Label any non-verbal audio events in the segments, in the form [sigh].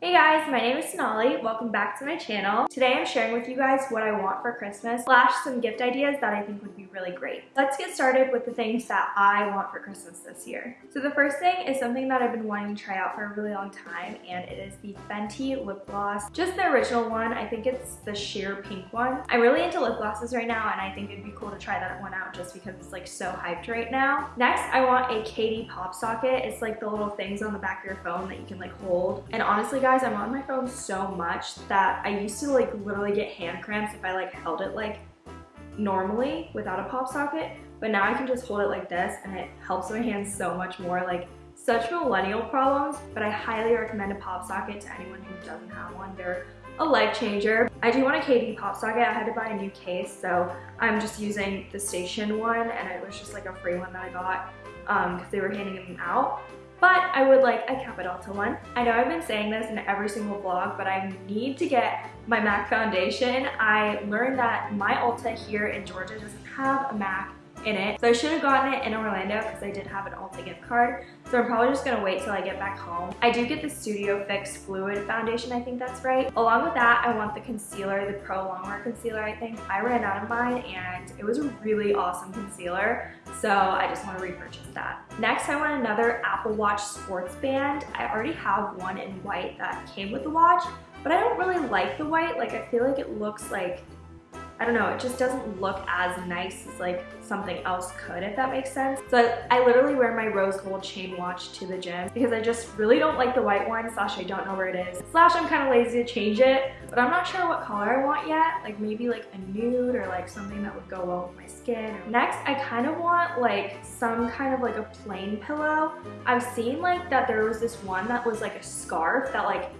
Hey guys, my name is Sonali. Welcome back to my channel. Today I'm sharing with you guys what I want for Christmas, slash some gift ideas that I think would be really great. Let's get started with the things that I want for Christmas this year. So the first thing is something that I've been wanting to try out for a really long time, and it is the Fenty lip gloss. Just the original one, I think it's the sheer pink one. I'm really into lip glosses right now, and I think it'd be cool to try that one out just because it's like so hyped right now. Next, I want a Katie pop socket. It's like the little things on the back of your phone that you can like hold. And honestly, guys, I'm on my phone so much that I used to like literally get hand cramps if I like held it like normally without a pop socket. But now I can just hold it like this and it helps my hands so much more. Like such millennial problems, but I highly recommend a pop socket to anyone who doesn't have one. They're a life changer. I do want a Katie pop socket. I had to buy a new case, so I'm just using the station one and it was just like a free one that I got because um, they were handing them out but I would like a Capitalta one. I know I've been saying this in every single vlog, but I need to get my MAC foundation. I learned that my Ulta here in Georgia doesn't have a MAC in it. So I should have gotten it in Orlando because I did have an Ulta gift card. So I'm probably just gonna wait till I get back home. I do get the Studio Fix Fluid Foundation, I think that's right. Along with that, I want the concealer, the Pro Longwear Concealer, I think. I ran out of mine and it was a really awesome concealer. So I just wanna repurchase that. Next, I want another Apple Watch sports band. I already have one in white that came with the watch, but I don't really like the white. Like I feel like it looks like I don't know, it just doesn't look as nice as like something else could, if that makes sense. So I literally wear my rose gold chain watch to the gym because I just really don't like the white one, slash I don't know where it is. Slash I'm kind of lazy to change it, but I'm not sure what color I want yet. Like maybe like a nude or like something that would go well with my skin. Next, I kind of want like some kind of like a plane pillow. I've seen like that there was this one that was like a scarf that like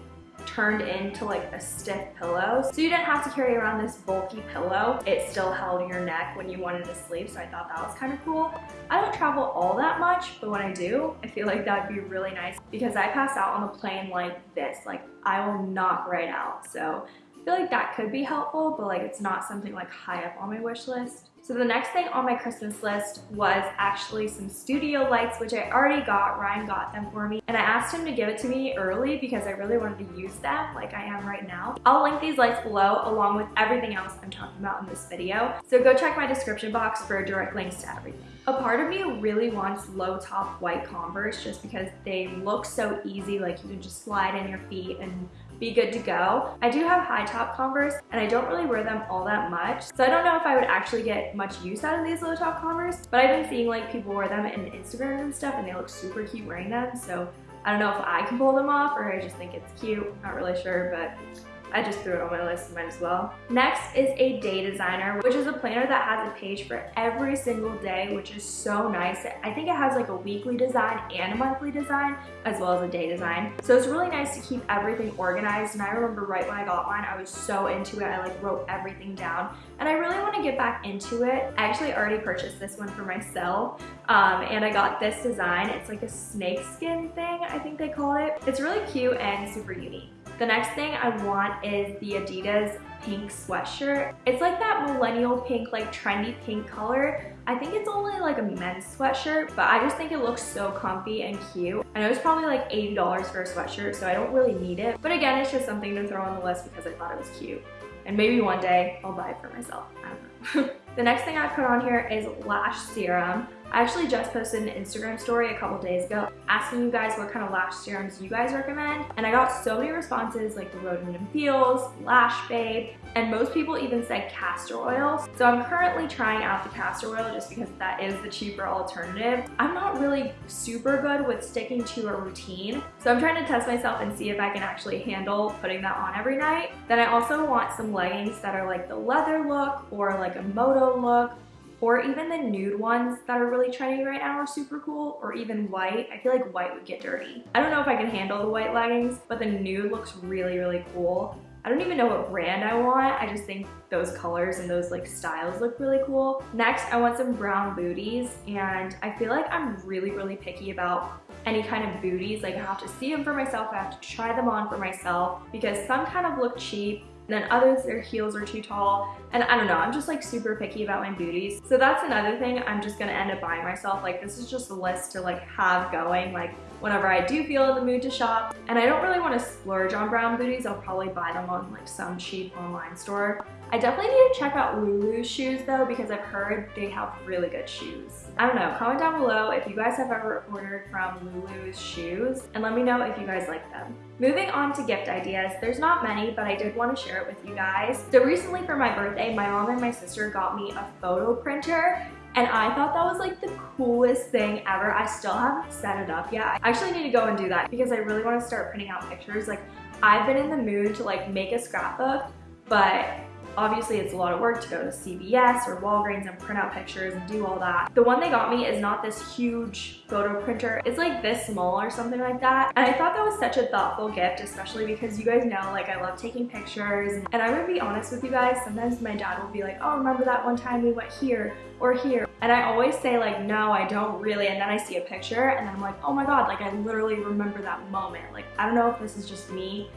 turned into like a stiff pillow. So you didn't have to carry around this bulky pillow. It still held your neck when you wanted to sleep, so I thought that was kind of cool. I don't travel all that much, but when I do, I feel like that'd be really nice because I pass out on the plane like this. Like I will knock right out. So I feel like that could be helpful, but like it's not something like high up on my wish list. So the next thing on my Christmas list was actually some studio lights, which I already got. Ryan got them for me. And I asked him to give it to me early because I really wanted to use them like I am right now. I'll link these lights below along with everything else I'm talking about in this video. So go check my description box for direct links to everything. A part of me really wants low top white Converse just because they look so easy. Like you can just slide in your feet and be good to go. I do have high top Converse and I don't really wear them all that much. So I don't know if I would actually get much use out of these low top Converse, but I've been seeing like people wear them in Instagram and stuff and they look super cute wearing them. So I don't know if I can pull them off or I just think it's cute. Not really sure, but I just threw it on my list, might as well. Next is a day designer, which is a planner that has a page for every single day, which is so nice. I think it has like a weekly design and a monthly design, as well as a day design. So it's really nice to keep everything organized. And I remember right when I got mine, I was so into it. I like wrote everything down and I really want to get back into it. I actually already purchased this one for myself um, and I got this design. It's like a snake skin thing, I think they call it. It's really cute and super unique. The next thing I want is the Adidas pink sweatshirt. It's like that millennial pink, like trendy pink color. I think it's only like a men's sweatshirt, but I just think it looks so comfy and cute. I know it's probably like $80 for a sweatshirt, so I don't really need it. But again, it's just something to throw on the list because I thought it was cute. And maybe one day I'll buy it for myself. I don't know. [laughs] the next thing I put on here is lash serum. I actually just posted an Instagram story a couple days ago asking you guys what kind of lash serums you guys recommend and I got so many responses like the Rodan and Fields, Lash Babe, and most people even said castor oil. So I'm currently trying out the castor oil just because that is the cheaper alternative. I'm not really super good with sticking to a routine, so I'm trying to test myself and see if I can actually handle putting that on every night. Then I also want some leggings that are like the leather look or like a moto look or even the nude ones that are really trending right now are super cool, or even white. I feel like white would get dirty. I don't know if I can handle the white leggings, but the nude looks really, really cool. I don't even know what brand I want. I just think those colors and those like styles look really cool. Next, I want some brown booties and I feel like I'm really, really picky about any kind of booties. Like I have to see them for myself. I have to try them on for myself because some kind of look cheap then others, their heels are too tall. And I don't know, I'm just like super picky about my booties. So that's another thing I'm just gonna end up buying myself. Like this is just a list to like have going. Like whenever I do feel in the mood to shop. And I don't really want to splurge on brown booties. I'll probably buy them on like some cheap online store. I definitely need to check out Lulu's shoes though because I've heard they have really good shoes. I don't know, comment down below if you guys have ever ordered from Lulu's shoes and let me know if you guys like them. Moving on to gift ideas, there's not many, but I did want to share it with you guys. So recently for my birthday, my mom and my sister got me a photo printer and I thought that was like the coolest thing ever. I still haven't set it up yet. I actually need to go and do that because I really want to start printing out pictures. Like I've been in the mood to like make a scrapbook, but Obviously, it's a lot of work to go to CVS or Walgreens and print out pictures and do all that. The one they got me is not this huge photo printer. It's like this small or something like that. And I thought that was such a thoughtful gift, especially because you guys know, like, I love taking pictures. And I'm gonna be honest with you guys, sometimes my dad will be like, oh, remember that one time we went here or here? And I always say like, no, I don't really. And then I see a picture and then I'm like, oh my God, like I literally remember that moment. Like, I don't know if this is just me,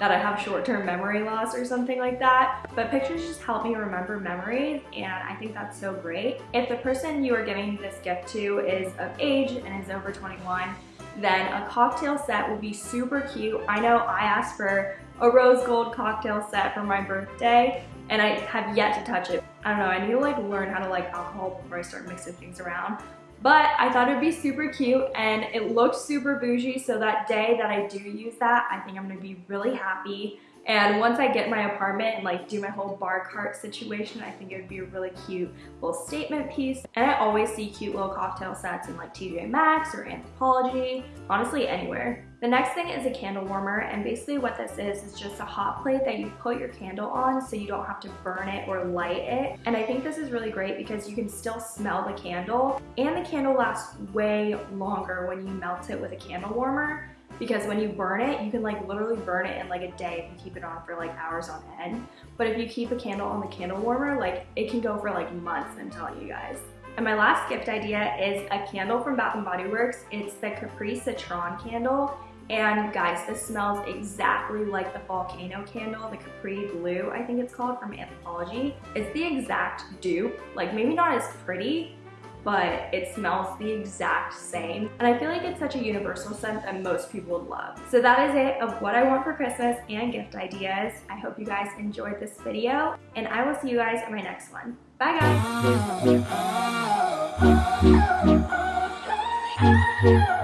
that I have short-term memory loss or something like that. But pictures just help me remember memories and I think that's so great. If the person you are giving this gift to is of age and is over 21, then a cocktail set would be super cute. I know I asked for a rose gold cocktail set for my birthday and I have yet to touch it. I don't know, I need to like learn how to like alcohol before I start mixing things around. But I thought it'd be super cute and it looked super bougie. So that day that I do use that, I think I'm gonna be really happy. And once I get my apartment and like do my whole bar cart situation, I think it would be a really cute little statement piece. And I always see cute little cocktail sets in like TJ Maxx or Anthropologie, honestly anywhere. The next thing is a candle warmer and basically what this is is just a hot plate that you put your candle on so you don't have to burn it or light it. And I think this is really great because you can still smell the candle and the candle lasts way longer when you melt it with a candle warmer because when you burn it, you can like literally burn it in like a day if you keep it on for like hours on end. But if you keep a candle on the candle warmer, like it can go for like months, I'm telling you guys. And my last gift idea is a candle from Bath & Body Works. It's the Capri Citron candle. And guys, this smells exactly like the volcano candle, the Capri Blue, I think it's called, from Anthropologie. It's the exact dupe, like maybe not as pretty, but it smells the exact same. And I feel like it's such a universal scent that most people would love. So that is it of what I want for Christmas and gift ideas. I hope you guys enjoyed this video and I will see you guys in my next one. Bye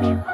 guys!